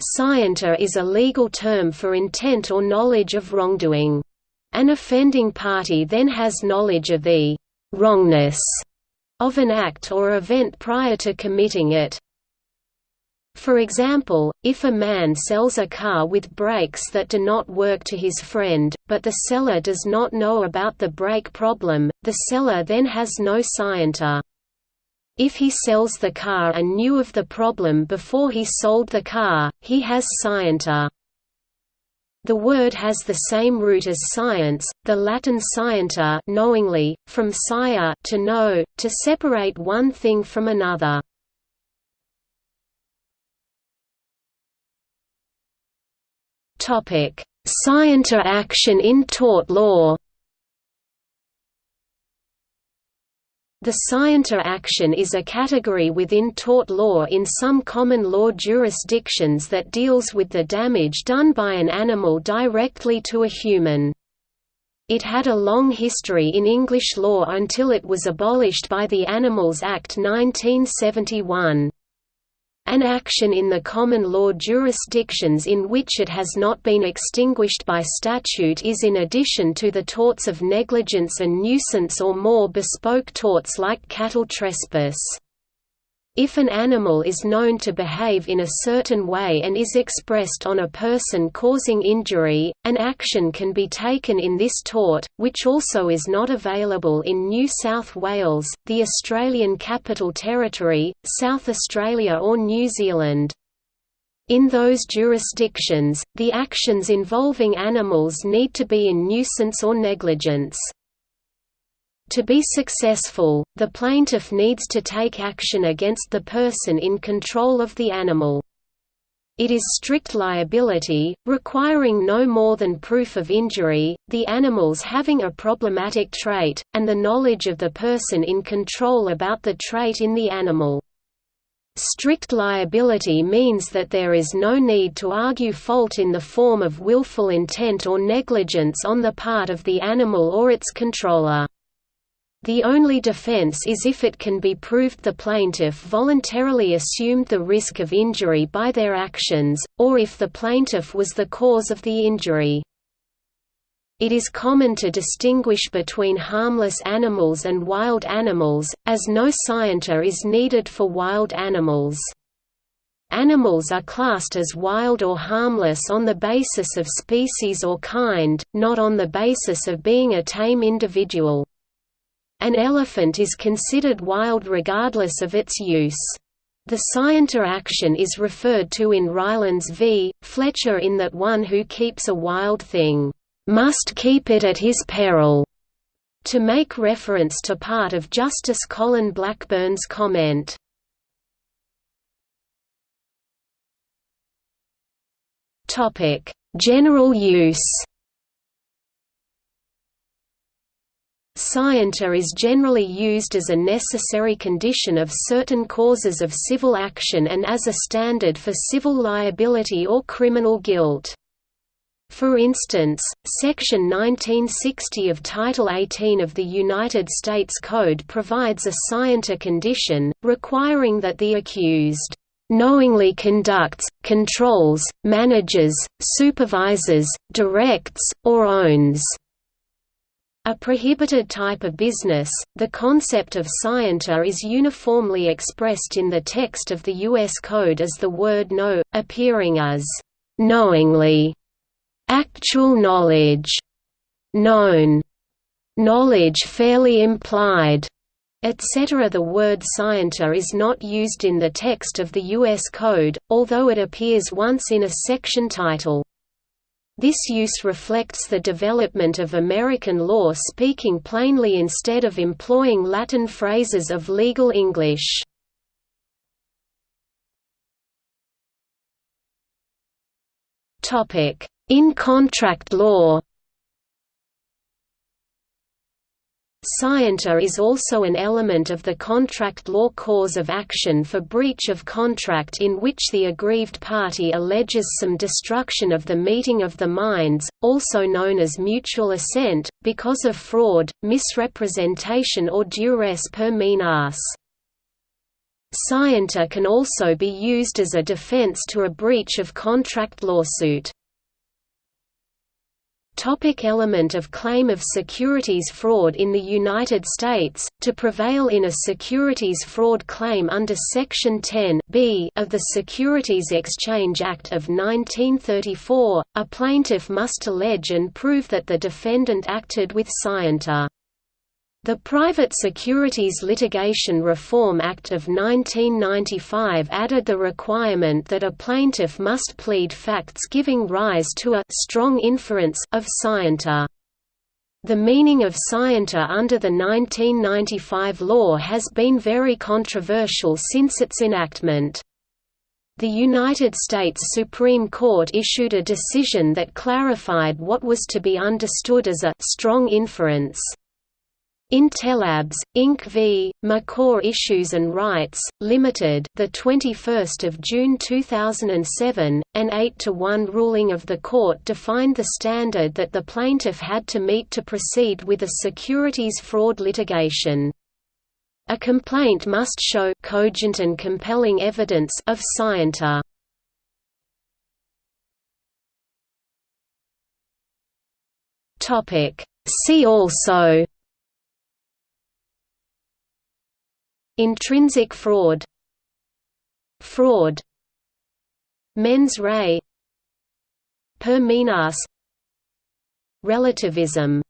Scienter is a legal term for intent or knowledge of wrongdoing. An offending party then has knowledge of the wrongness of an act or event prior to committing it. For example, if a man sells a car with brakes that do not work to his friend, but the seller does not know about the brake problem, the seller then has no scienter. If he sells the car and knew of the problem before he sold the car, he has scienter. The word has the same root as science, the Latin scienter knowingly, from scire to know, to separate one thing from another. Scienter action in tort law The scienter action is a category within tort law in some common law jurisdictions that deals with the damage done by an animal directly to a human. It had a long history in English law until it was abolished by the Animals Act 1971. An action in the common law jurisdictions in which it has not been extinguished by statute is in addition to the torts of negligence and nuisance or more bespoke torts like cattle trespass. If an animal is known to behave in a certain way and is expressed on a person causing injury, an action can be taken in this tort, which also is not available in New South Wales, the Australian Capital Territory, South Australia or New Zealand. In those jurisdictions, the actions involving animals need to be in nuisance or negligence. To be successful, the plaintiff needs to take action against the person in control of the animal. It is strict liability, requiring no more than proof of injury, the animals having a problematic trait, and the knowledge of the person in control about the trait in the animal. Strict liability means that there is no need to argue fault in the form of willful intent or negligence on the part of the animal or its controller. The only defense is if it can be proved the plaintiff voluntarily assumed the risk of injury by their actions, or if the plaintiff was the cause of the injury. It is common to distinguish between harmless animals and wild animals, as no scienter is needed for wild animals. Animals are classed as wild or harmless on the basis of species or kind, not on the basis of being a tame individual. An elephant is considered wild regardless of its use. The scienter action is referred to in Rylands v. Fletcher in that one who keeps a wild thing, "...must keep it at his peril." to make reference to part of Justice Colin Blackburn's comment. General use Scienter is generally used as a necessary condition of certain causes of civil action and as a standard for civil liability or criminal guilt. For instance, Section 1960 of Title 18 of the United States Code provides a scienter condition, requiring that the accused knowingly conducts, controls, manages, supervises, directs, or owns a prohibited type of business, the concept of scienter is uniformly expressed in the text of the U.S. Code as the word know, appearing as knowingly, actual knowledge, known, knowledge fairly implied, etc. The word scienter is not used in the text of the U.S. Code, although it appears once in a section title. This use reflects the development of American law speaking plainly instead of employing Latin phrases of legal English. In contract law Scienter is also an element of the contract law cause of action for breach of contract in which the aggrieved party alleges some destruction of the meeting of the minds, also known as mutual assent, because of fraud, misrepresentation or duress per minas. Scienter can also be used as a defense to a breach of contract lawsuit. Topic element of claim of securities fraud In the United States, to prevail in a securities fraud claim under Section 10 B of the Securities Exchange Act of 1934, a plaintiff must allege and prove that the defendant acted with scienter. The Private Securities Litigation Reform Act of 1995 added the requirement that a plaintiff must plead facts giving rise to a strong inference of scienter. The meaning of scienter under the 1995 law has been very controversial since its enactment. The United States Supreme Court issued a decision that clarified what was to be understood as a strong inference. In Tellabs Inc. v. Makor Issues and Rights Limited, the 21st of June 2007, an 8 to 1 ruling of the court defined the standard that the plaintiff had to meet to proceed with a securities fraud litigation. A complaint must show cogent and compelling evidence of scienter. Topic See also Intrinsic fraud Fraud Mens rea Per minas Relativism